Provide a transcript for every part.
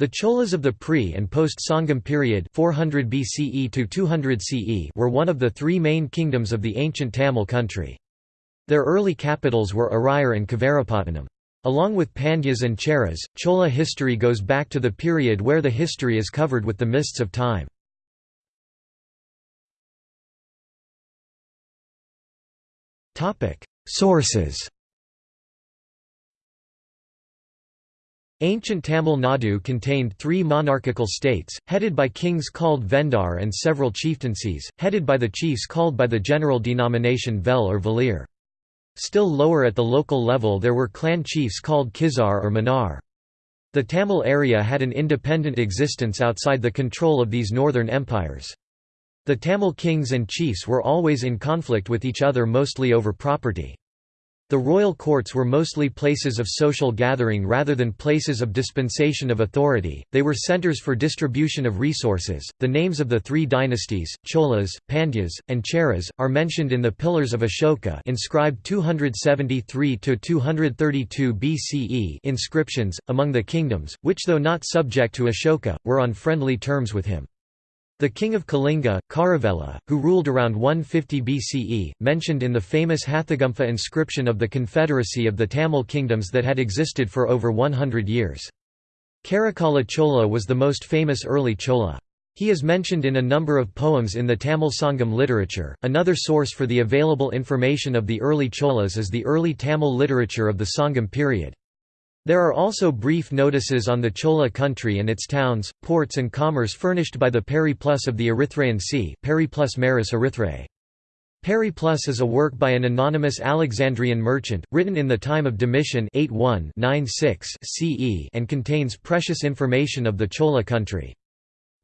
The Cholas of the pre- and post-Sangam period 400 BCE to 200 CE were one of the three main kingdoms of the ancient Tamil country. Their early capitals were Arayar and Kaveripattinam. Along with Pandyas and Cheras, Chola history goes back to the period where the history is covered with the mists of time. Sources Ancient Tamil Nadu contained three monarchical states, headed by kings called Vendar and several chieftaincies, headed by the chiefs called by the general denomination Vel or Velir. Still lower at the local level there were clan chiefs called Kizar or Manar. The Tamil area had an independent existence outside the control of these northern empires. The Tamil kings and chiefs were always in conflict with each other mostly over property. The royal courts were mostly places of social gathering rather than places of dispensation of authority, they were centers for distribution of resources. The names of the three dynasties, Cholas, Pandyas, and Cheras, are mentioned in the Pillars of Ashoka inscribed 273–232 BCE inscriptions, among the kingdoms, which though not subject to Ashoka, were on friendly terms with him. The king of Kalinga, Kharavela, who ruled around 150 BCE, mentioned in the famous Hathigumpha inscription of the confederacy of the Tamil kingdoms that had existed for over 100 years. Karikala Chola was the most famous early Chola. He is mentioned in a number of poems in the Tamil Sangam literature. Another source for the available information of the early Cholas is the early Tamil literature of the Sangam period. There are also brief notices on the Chola country and its towns, ports and commerce furnished by the Periplus of the Erythraean Sea Periplus Maris Erythraei. Periplus is a work by an anonymous Alexandrian merchant, written in the time of Domitian 81-96 CE and contains precious information of the Chola country.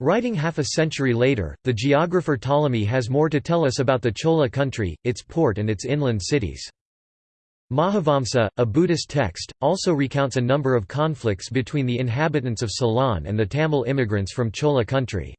Writing half a century later, the geographer Ptolemy has more to tell us about the Chola country, its port and its inland cities. Mahavamsa, a Buddhist text, also recounts a number of conflicts between the inhabitants of Ceylon and the Tamil immigrants from Chola country.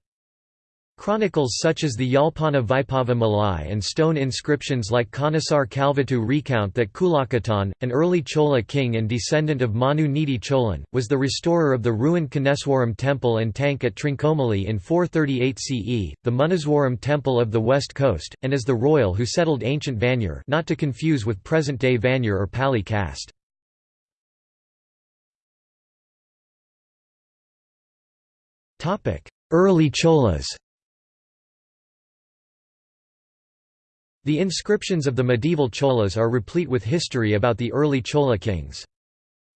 Chronicles such as the Yalpana Vaipava Malai and stone inscriptions like Konesar Kalvettu recount that Kulakatan, an early Chola king and descendant of Manu Nidi Cholan, was the restorer of the ruined Koneswaram temple and tank at Trincomalee in 438 CE, the Munneswaram temple of the west coast, and as the royal who settled ancient Vannur not to confuse with present-day Vannur or Pali caste. Early Cholas The inscriptions of the medieval Cholas are replete with history about the early Chola kings.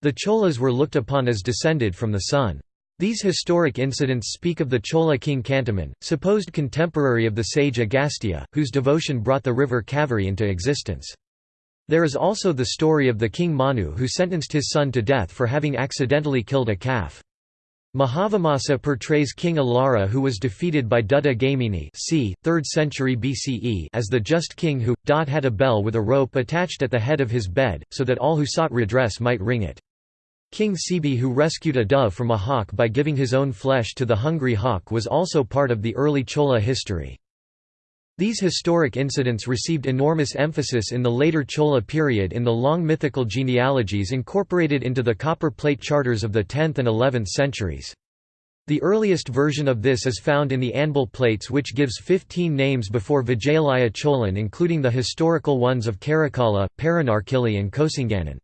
The Cholas were looked upon as descended from the sun. These historic incidents speak of the Chola king Kantaman, supposed contemporary of the sage Agastya, whose devotion brought the river Kaveri into existence. There is also the story of the king Manu who sentenced his son to death for having accidentally killed a calf. Mahavamsa portrays King Alara who was defeated by Dutta Gaimini c. 3rd century BCE as the just king who, dot had a bell with a rope attached at the head of his bed, so that all who sought redress might ring it. King Sibi who rescued a dove from a hawk by giving his own flesh to the hungry hawk was also part of the early Chola history. These historic incidents received enormous emphasis in the later Chola period in the long mythical genealogies incorporated into the copper plate charters of the 10th and 11th centuries. The earliest version of this is found in the Anbil plates which gives 15 names before Vijayalaya Cholan including the historical ones of Karikala, Paranarkili and Kosinganan.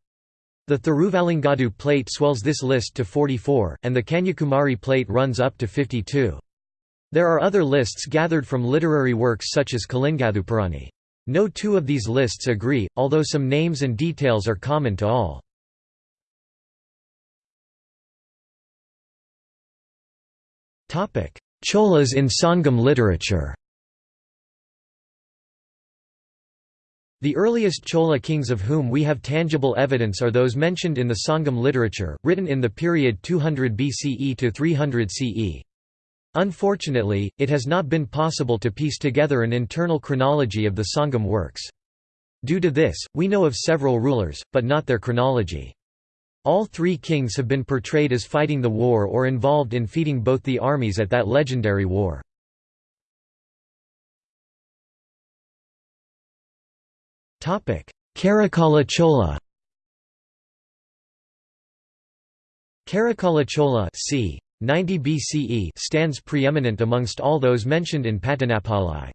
The Thiruvalangadu plate swells this list to 44, and the Kanyakumari plate runs up to 52. There are other lists gathered from literary works such as Kalingathuparani. No two of these lists agree, although some names and details are common to all. Cholas in Sangam literature The earliest Chola kings of whom we have tangible evidence are those mentioned in the Sangam literature, written in the period 200 BCE to 300 CE. Unfortunately, it has not been possible to piece together an internal chronology of the Sangam works. Due to this, we know of several rulers, but not their chronology. All three kings have been portrayed as fighting the war or involved in feeding both the armies at that legendary war. Karikala Chola Karikala Chola c. 90 BCE stands preeminent amongst all those mentioned in Pattinappalai.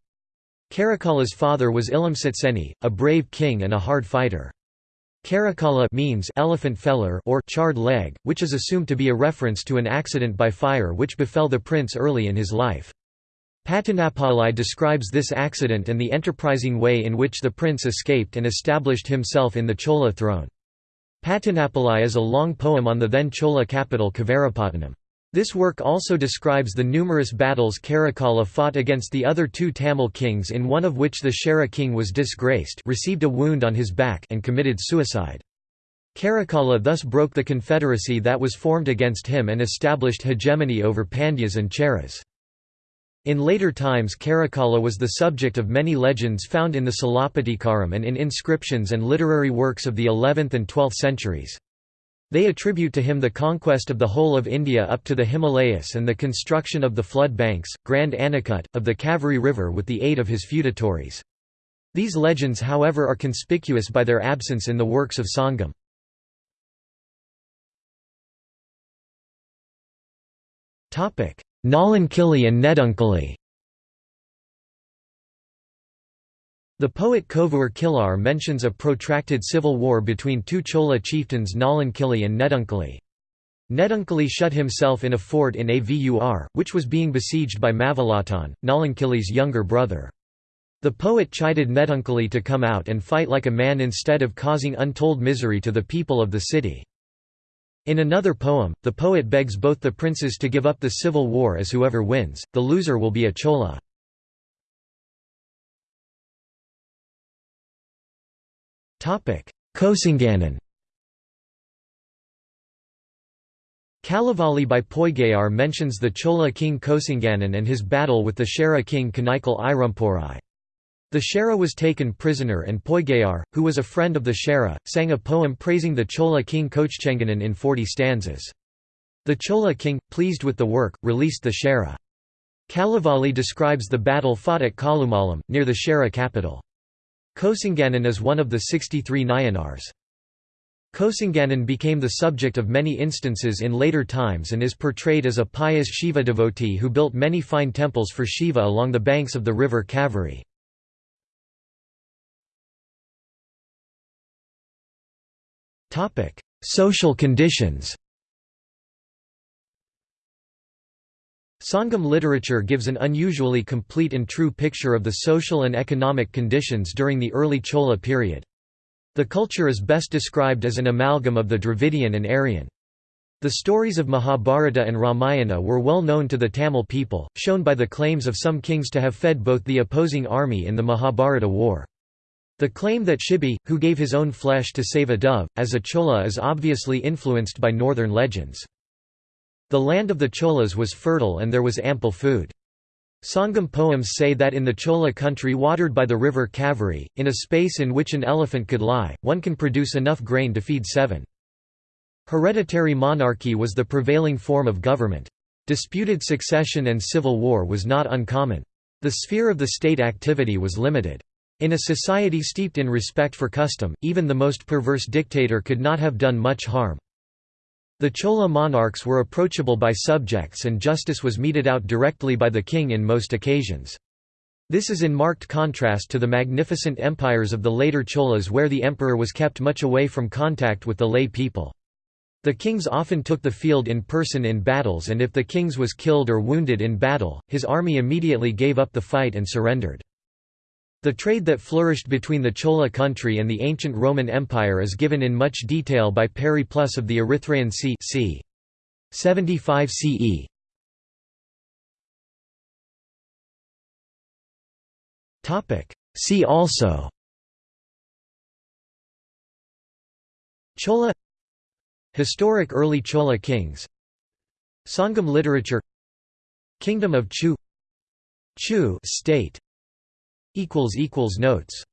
Karikala's father was Ilamsitseni, a brave king and a hard fighter. Karikala means elephant feller or charred leg, which is assumed to be a reference to an accident by fire which befell the prince early in his life. Pattinappalai describes this accident and the enterprising way in which the prince escaped and established himself in the Chola throne. Pattinappalai is a long poem on the then Chola capital Kaveripattinam. This work also describes the numerous battles Karikala fought against the other two Tamil kings in one of which the Chera king was disgraced received a wound on his back and committed suicide. Karikala thus broke the confederacy that was formed against him and established hegemony over Pandyas and Cheras. In later times Karikala was the subject of many legends found in the Silappatikaram and in inscriptions and literary works of the 11th and 12th centuries. They attribute to him the conquest of the whole of India up to the Himalayas and the construction of the flood banks, Grand Anacut, of the Kaveri River with the aid of his feudatories. These legends however are conspicuous by their absence in the works of Sangam. Nalankili and Nedunkili The poet Kovur Kilar mentions a protracted civil war between two Chola chieftains Nalankili and Nedunkili. Nedunkili shut himself in a fort in Avur, which was being besieged by Mavalatan, Nalankili's younger brother. The poet chided Nedunkili to come out and fight like a man instead of causing untold misery to the people of the city. In another poem, the poet begs both the princes to give up the civil war as whoever wins, the loser will be a chola. Kosinganan Kalavali by Poigayar mentions the Chola king Kosinganan and his battle with the Chera king Kanaikal Irumporai. The Chera was taken prisoner and Poigayar, who was a friend of the Chera, sang a poem praising the Chola king Kochchenganan in 40 stanzas. The Chola king, pleased with the work, released the Chera. Kalavali describes the battle fought at Kalumalam, near the Chera capital. Kosinganan is one of the 63 Nayanars. Kosinganan became the subject of many instances in later times and is portrayed as a pious Shiva devotee who built many fine temples for Shiva along the banks of the river Kaveri. Social conditions Sangam literature gives an unusually complete and true picture of the social and economic conditions during the early Chola period. The culture is best described as an amalgam of the Dravidian and Aryan. The stories of Mahabharata and Ramayana were well known to the Tamil people, shown by the claims of some kings to have fed both the opposing army in the Mahabharata war. The claim that Shibi, who gave his own flesh to save a dove, as a chola is obviously influenced by northern legends. The land of the Cholas was fertile and there was ample food. Sangam poems say that in the Chola country watered by the river Kaveri, in a space in which an elephant could lie, one can produce enough grain to feed seven. Hereditary monarchy was the prevailing form of government. Disputed succession and civil war was not uncommon. The sphere of the state activity was limited. In a society steeped in respect for custom, even the most perverse dictator could not have done much harm. The Chola monarchs were approachable by subjects and justice was meted out directly by the king in most occasions. This is in marked contrast to the magnificent empires of the later Cholas where the emperor was kept much away from contact with the lay people. The kings often took the field in person in battles and if the kings was killed or wounded in battle, his army immediately gave up the fight and surrendered. The trade that flourished between the Chola country and the ancient Roman Empire is given in much detail by Periplus of the Erythraean Sea c. 75 CE. See also Chola Historic early Chola kings Sangam literature Kingdom of Chu Chu state Notes